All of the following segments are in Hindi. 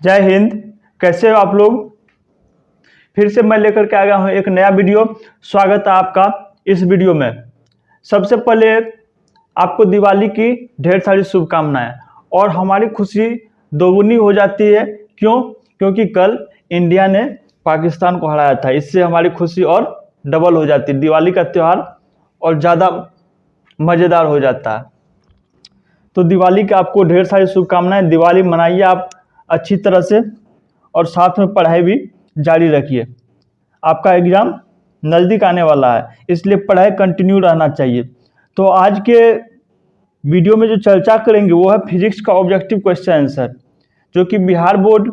जय हिंद। कैसे हो आप लोग? फिर से मैं लेकर के आ गया हूँ एक नया वीडियो। स्वागत है आपका इस वीडियो में। सबसे पहले आपको दिवाली की ढेर सारी शुभकामनाएँ। और हमारी खुशी दोगुनी हो जाती है। क्यों? क्योंकि कल इंडिया ने पाकिस्तान को हराया था। इससे हमारी खुशी और डबल हो जाती। है दिवाली का त्यौहार और ज़्यादा मज़ेदार हो जाता। है तो दिवाली की आपको ढेर सारी शुभकामनाएँ। दिवाली मनाइए आप। अच्छी तरह से और साथ में पढ़ाई भी जारी रखिए। आपका एग्ज़ाम नज़दीक आने वाला है, इसलिए पढ़ाई कंटिन्यू रहना चाहिए। तो आज के वीडियो में जो चर्चा करेंगे, वो है फिजिक्स का ऑब्जेक्टिव क्वेश्चन आंसर, जो कि बिहार बोर्ड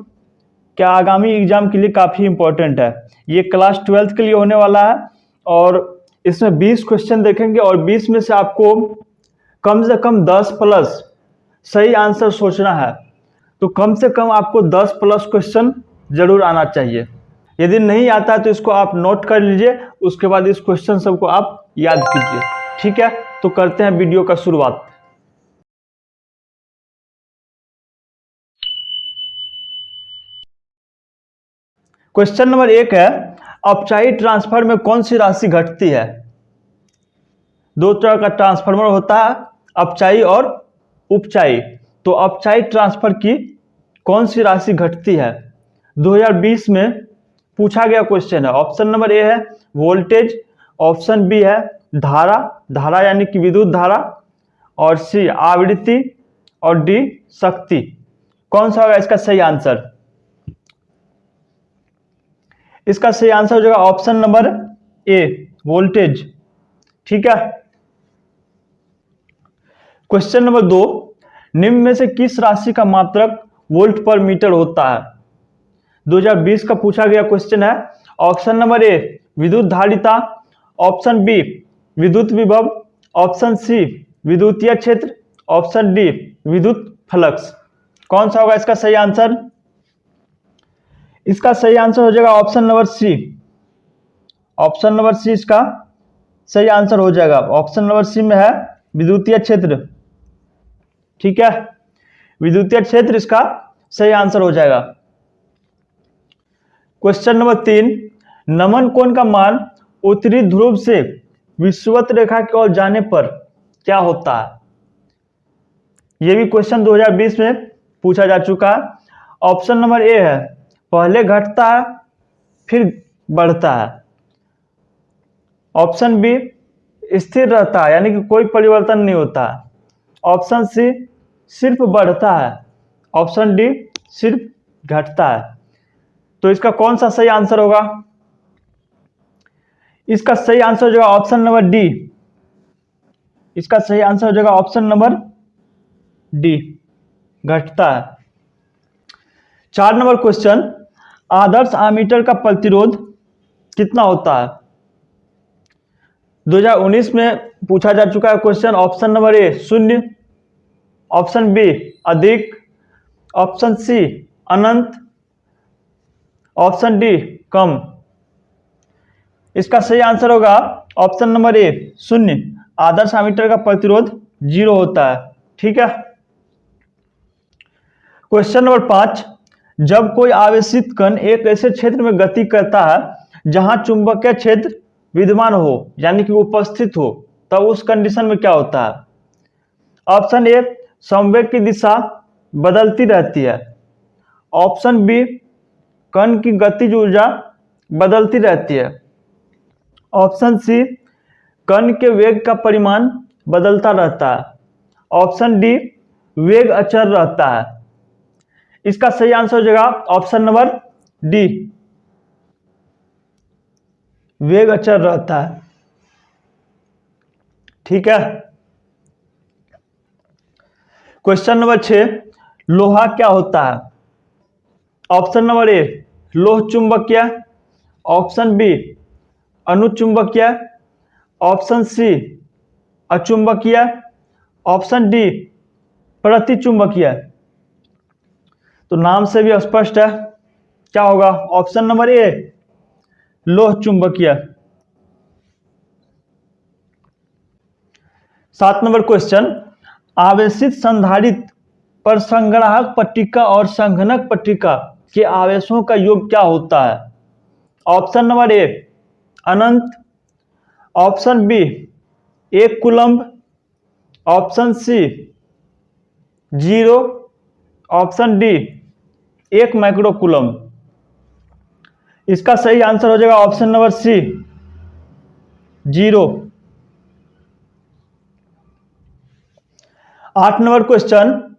के आगामी एग्ज़ाम के लिए काफ़ी इम्पोर्टेंट है। ये क्लास ट्वेल्थ के लिए होने वाला है और इसमें 20 क्वेश्चन देखेंगे और 20 में से आपको कम से कम 10 प्लस सही आंसर सोचना है। तो कम से कम आपको 10 प्लस क्वेश्चन ज़रूर आना चाहिए। यदि नहीं आता तो इसको आप नोट कर लीजिए, उसके बाद इस क्वेश्चन सबको आप याद कीजिए। ठीक है? तो करते हैं वीडियो का शुरुआत। क्वेश्चन नंबर एक है अपचाई ट्रांसफ़र में कौन सी राशि घटती है? दो तरह का ट्रांसफार्मर होता है अपचाई और उपचाई तो अपचाई ट्रांसफ़र की कौन सी राशि घटती है? 2020 में पूछा गया क्वेश्चन है। ऑप्शन नंबर ए है वोल्टेज ऑप्शन बी है, धारा। धारा यानी कि विद्युत धारा। और सी आवृत्ति। और डी शक्ति। कौन सा होगा इसका सही आंसर इसका सही आंसर हो जाएगा ऑप्शन नंबर ए वोल्टेज ठीक है? क्वेश्चन नंबर दो, निम्न में से किस राशि का मात्रक वोल्ट पर मीटर होता है। 2020 का पूछा गया क्वेश्चन है। ऑप्शन नंबर ए विद्युत धारिता ऑप्शन बी, विद्युत विभव। ऑप्शन सी, विद्युतीय क्षेत्र। ऑप्शन डी, विद्युत फ्लक्स। कौन सा होगा इसका सही आंसर? इसका सही आंसर हो जाएगा option number C. Option number C इसका सही आंसर हो जाएगा। ऑप्शन नंबर सी में है विद्युतीय क्षेत्र। ठीक है? विद्युतीय क्षेत्र इसका सही आंसर हो जाएगा। क्वेश्चन नंबर तीन, नमन कोण का मान उत्तरी ध्रुव से विश्वत रेखा की ओर जाने पर क्या होता है? यह भी क्वेश्चन 2020 में पूछा जा चुका। है ऑप्शन नंबर ए है, पहले घटता है, फिर बढ़ता है। ऑप्शन बी स्थिर रहता है, यानी कि कोई परिवर्तन नहीं होता। ऑप्शन सी सिर्फ़ बढ़ता है। ऑप्शन डी, सिर्फ़ घटता है। तो इसका कौन सा सही आंसर होगा? इसका सही आंसर हो जाएगा ऑप्शन नंबर डी। इसका सही आंसर हो जाएगा ऑप्शन नंबर डी। घटता है। चार नंबर क्वेश्चन। आदर्श आमीटर का प्रतिरोध कितना होता है? 2019 में पूछा जा चुका है क्वेश्चन। ऑप्शन नंबर ए, शून्य। ऑप्शन बी, अधिक। ऑप्शन सी, अनंत। ऑप्शन डी, कम। इसका सही आंसर होगा ऑप्शन नंबर ए, शून्य। आदर्श आमीटर का प्रतिरोध ज़ीरो होता है, ठीक है? क्वेश्चन नंबर पाँच, जब कोई आवेशित कण एक ऐसे क्षेत्र में गति करता है, जहाँ चुंबकीय क्षेत्र विद्यमान हो, यानी कि उपस्थित हो, तब उस कंडीशन में क्या होता है? ऑप्शन ए संवेग की दिशा बदलती रहती है। ऑप्शन बी, कण की गतिज ऊर्जा बदलती रहती है। ऑप्शन सी, कण के वेग का परिमाण बदलता रहता है। ऑप्शन डी, वेग अचर रहता है। इसका सही आंसर हो जाएगा ऑप्शन नंबर डी। वेग अचर रहता है। ठीक है? क्वेश्चन नंबर छ लोहा क्या होता है? ऑप्शन नंबर ए लोह चुंबकीय। ऑप्शन बी अनुचुंबकीय। ऑप्शन सी अचुंबकीय। ऑप्शन डी प्रतिचुंबकीय। तो नाम से भी स्पष्ट है। क्या होगा? ऑप्शन नंबर ए लोह चुंबकीय। सात नंबर क्वेश्चन आवेशित संधारित पर संग्राहक पट्टिका और संघनक पट्टिका के आवेशों का योग क्या होता है? ऑप्शन नंबर ए, अनंत। ऑप्शन बी, एक coulomb. Option C, zero. Option D, एक माइक्रो कुलम्ब इसका सही आंसर हो जाएगा ऑप्शन नंबर सी, ज़ीरो। आठ नंबर क्वेश्चन,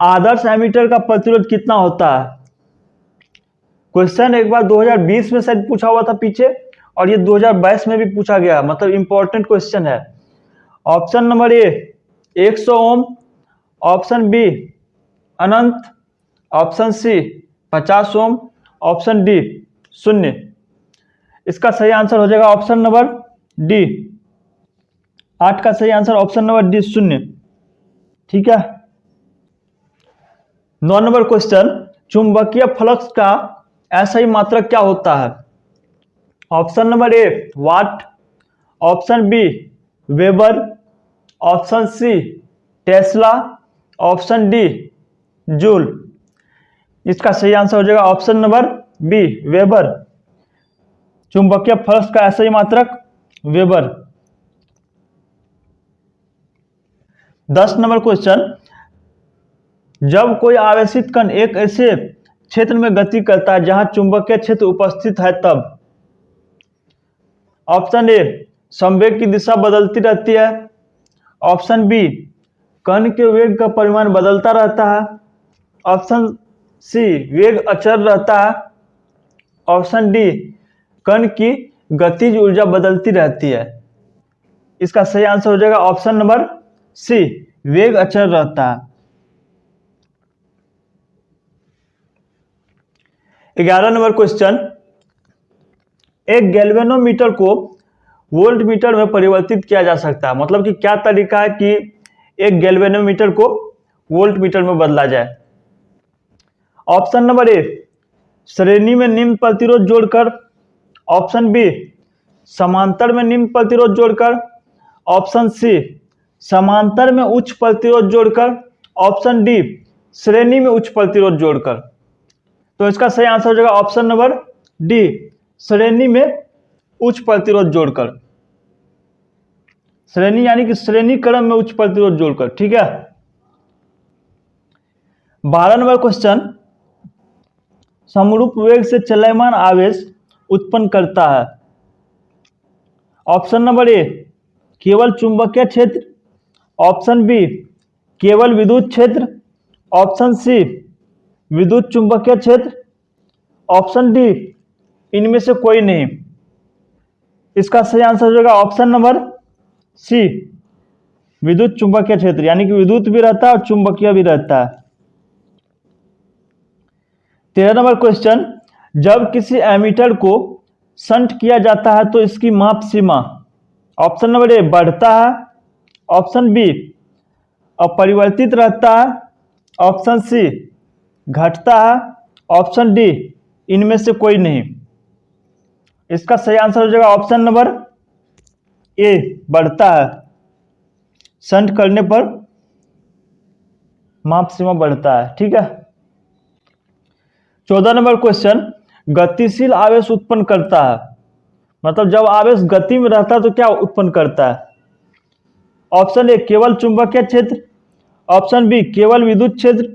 आदर्श एमीटर का प्रतिरोध कितना होता है? क्वेश्चन एक बार 2020 में शायद पूछा हुआ था पीछे, और ये 2022 में भी पूछा गया मतलब इंपॉर्टेंट क्वेश्चन है। Option number A 100 ohm. Option B Anant. Option C 50 ohm. Option D शून्य। इसका सही आंसर हो जाएगा ऑप्शन नंबर डी आठ का सही आंसर ऑप्शन नंबर डी शून्य। ठीक है? नौ नंबर क्वेश्चन चुंबकीय फ्लक्स का ऐसा ही मात्रक क्या होता है? Option number A watt option B weber option C tesla option D joule इसका सही आंसर हो जाएगा ऑप्शन नंबर बी वेबर चुंबकीय फ्लक्स का ऐसा ही मात्रक वेबर दस नंबर क्वेश्चन। जब कोई आवेशित कण एक ऐसे क्षेत्र में गति करता है जहाँ चुंबकीय क्षेत्र उपस्थित है, तब ऑप्शन ए, संवेग की दिशा बदलती रहती है। ऑप्शन बी, कण के वेग का परिमाण बदलता रहता है। ऑप्शन सी, वेग अचर रहता है। ऑप्शन डी, कण की गतिज ऊर्जा बदलती रहती है। इसका सही आंसर हो जाएगा ऑप्शन नंबर सी, वेग अचर रहता। है ग्यारह नंबर क्वेश्चन। एक गैल्वेनोमीटर को वोल्ट मीटर में परिवर्तित किया जा सकता है मतलब कि क्या तरीका है कि एक गैल्वेनोमीटर को वोल्ट मीटर में बदला जाए? ऑप्शन नंबर ए, श्रेणी में निम्न प्रतिरोध जोड़कर। ऑप्शन बी, समांतर में निम्न प्रतिरोध जोड़कर। ऑप्शन सी समांतर में उच्च प्रतिरोध जोड़कर ऑप्शन डी श्रेणी में उच्च प्रतिरोध जोड़कर। तो इसका सही आंसर हो जाएगा ऑप्शन नंबर डी श्रेणी में उच्च प्रतिरोध जोड़कर। श्रेणी यानी कि श्रेणी क्रम में उच्च प्रतिरोध जोड़कर, ठीक है? बारह नंबर क्वेश्चन समरूप वेग से चलयमान आवेश उत्पन्न करता है। ऑप्शन नंबर ए केवल चुंबकीय क्षेत्र ऑप्शन बी, केवल विद्युत क्षेत्र। ऑप्शन सी, विद्युत चुंबकीय क्षेत्र। ऑप्शन डी, इनमें से कोई नहीं। इसका सही आंसर हो जाएगा ऑप्शन नंबर सी, विद्युत चुंबकीय क्षेत्र, यानी कि विद्युत भी रहता है और चुंबकीय भी रहता है। तेरह नंबर क्वेश्चन, जब किसी एमीटर को संट किया जाता है तो इसकी माप सीमा, ऑप्शन नंबर ए, बढ़ता है ऑप्शन बी, अपरिवर्तित रहता है ऑप्शन सी, घटता है ऑप्शन डी, इनमें से कोई नहीं। इसका सही आंसर हो जाएगा ऑप्शन नंबर ए, बढ़ता है। संट करने पर माप सीमा बढ़ता है, ठीक है? चौदह नंबर क्वेश्चन, गतिशील आवेश उत्पन्न करता है। मतलब जब आवेश गति में रहता है तो क्या उत्पन्न करता है? ऑप्शन ए, केवल चुंबकीय क्षेत्र, ऑप्शन बी, केवल विद्युत क्षेत्र,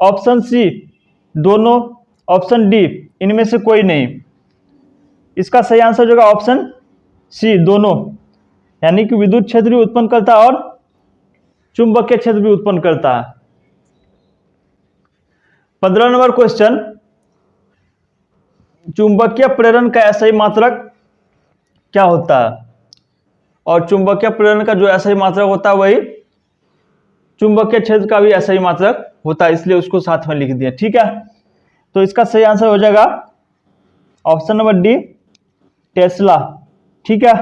ऑप्शन सी, दोनों, ऑप्शन डी, इनमें से कोई नहीं। इसका सही आंसर होगा ऑप्शन सी, दोनों। यानी कि विद्युत क्षेत्र भी उत्पन्न करता है और चुंबकीय क्षेत्र भी उत्पन्न करता है। पंद्रह नंबर क्वेश्चन। चुंबकीय प्रेरण का ऐसा ही मात्रक क्या होता है? और चुंबकीय प्रेरण का जो ऐसा ही मात्रक होता है वही चुंबकीय क्षेत्र का भी ऐसा ही मात्रक होता है, इसलिए उसको साथ में लिख दिया, ठीक है? तो इसका सही आंसर हो जाएगा ऑप्शन नंबर डी, टेस्ला, ठीक है?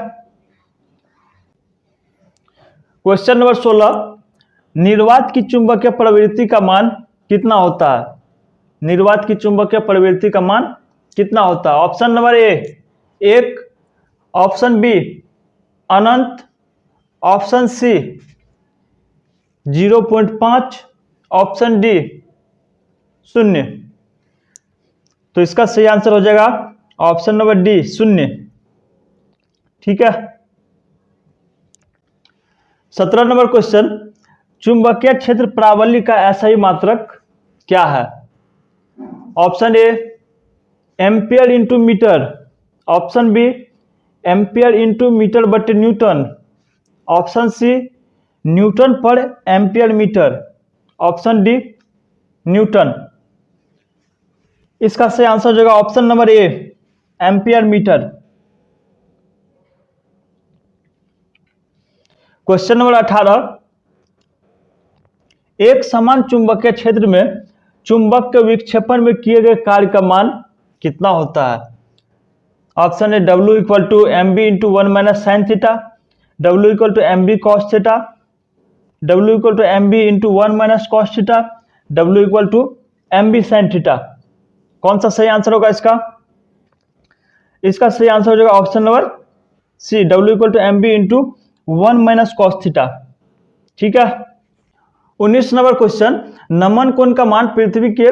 क्वेश्चन नंबर सोलह, निर्वात की चुंबकीय प्रवृत्ति का मान कितना होता है? निर्वात की चुंबकीय प्रवृत्ति का मान कितना होता है? ऑप्शन नंबर ए, एक, ऑप्शन बी अनंत, ऑप्शन सी, ज़ीरो पॉइंट पाँच, ऑप्शन डी, शून्य। तो इसका सही आंसर हो जाएगा ऑप्शन नंबर डी, शून्य। ठीक है? सत्रह नंबर क्वेश्चन, चुंबकीय क्षेत्र प्रावल्य का ऐसा ही मात्रक क्या है? Option A, ampere into metre, option B ampere into metre but newton. Option C, newton पर ampere metre. Option D, newton. इसका सही आंसर हो जाएगा option number A, ampere metre. Question number अठारह, एक समान चुंबकीय क्षेत्र में चुंबक के विक्षेपण में किए गए कार्य का मान कितना होता है? Option A W equal to M B into one minus sine theta W equal to M B cos theta W equal to M B into one minus cos theta W equal to M B sine theta कौन सा सही आंसर होगा इसका? इसका सही आंसर हो जाएगा option number C W equal to M B into one minus cos theta ठीक है? उन्नीस नंबर क्वेश्चन नमन कोण का मान पृथ्वी के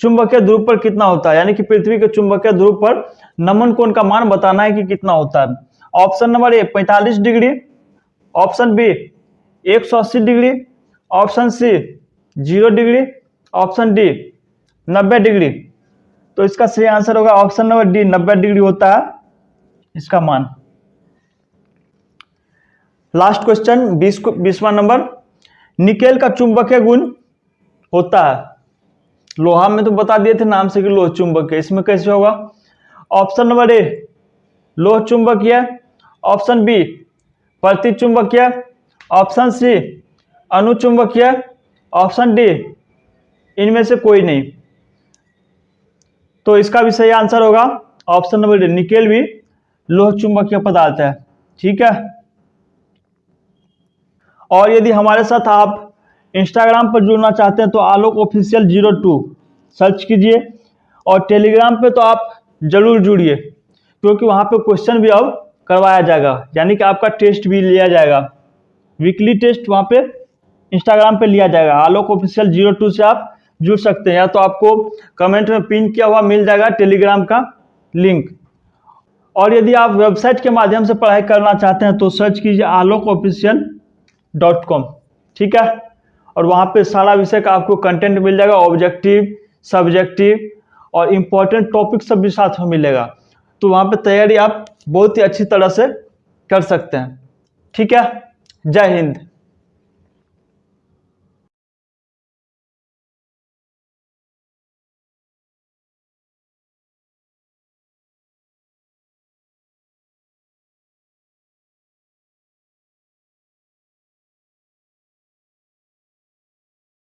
चुंबकीय ध्रुव पर कितना होता है? यानी कि पृथ्वी के चुंबकीय ध्रुव पर नमन कोण का मान बताना है कि कितना होता है। Option number A 45 degree. Option B 180 degree. Option C, zero degree. Option D 90 degree. तो इसका सही आंसर होगा ऑप्शन नंबर डी 90 डिग्री होता है इसका मान। लास्ट क्वेश्चन, बीस बीसवा नंबर। निकेल का चुंबकीय गुण होता है। लोहा में तो बता दिए थे नाम से कि लोह चुंबक है। इसमें कैसे होगा? ऑप्शन नंबर ए, लोह चुंबकीय ऑप्शन बी, प्रति चुंबकीय ऑप्शन सी अनुचुंबकीय ऑप्शन डी, इनमें से कोई नहीं। तो इसका भी सही आंसर होगा ऑप्शन नंबर डी, निकेल भी लोह चुंबकीय पदार्थ है। ठीक है? और यदि हमारे साथ आप इंस्टाग्राम पर जुड़ना चाहते हैं तो Alok official zero two search कीजिए और टेलीग्राम पे तो आप ज़रूर जुड़िए, क्योंकि वहाँ पे क्वेश्चन भी अब करवाया जाएगा, यानी कि आपका टेस्ट भी लिया जाएगा। वीकली टेस्ट वहाँ पे इंस्टाग्राम पे लिया जाएगा। आलोक ऑफिशियल ज़ीरो टू से आप जुड़ सकते हैं, या तो आपको कमेंट में पिन किया हुआ मिल जाएगा टेलीग्राम का लिंक और यदि आप वेबसाइट के माध्यम से पढ़ाई करना चाहते हैं तो सर्च कीजिए आलोक ऑफिशियल डॉट कॉम ठीक है? और वहाँ पे सारा विषय का आपको कंटेंट मिल जाएगा ऑब्जेक्टिव सब्जेक्टिव और इम्पोर्टेंट टॉपिक सब भी साथ में मिलेगा। तो वहाँ पे तैयारी आप बहुत ही अच्छी तरह से कर सकते हैं। ठीक है? जय हिंद।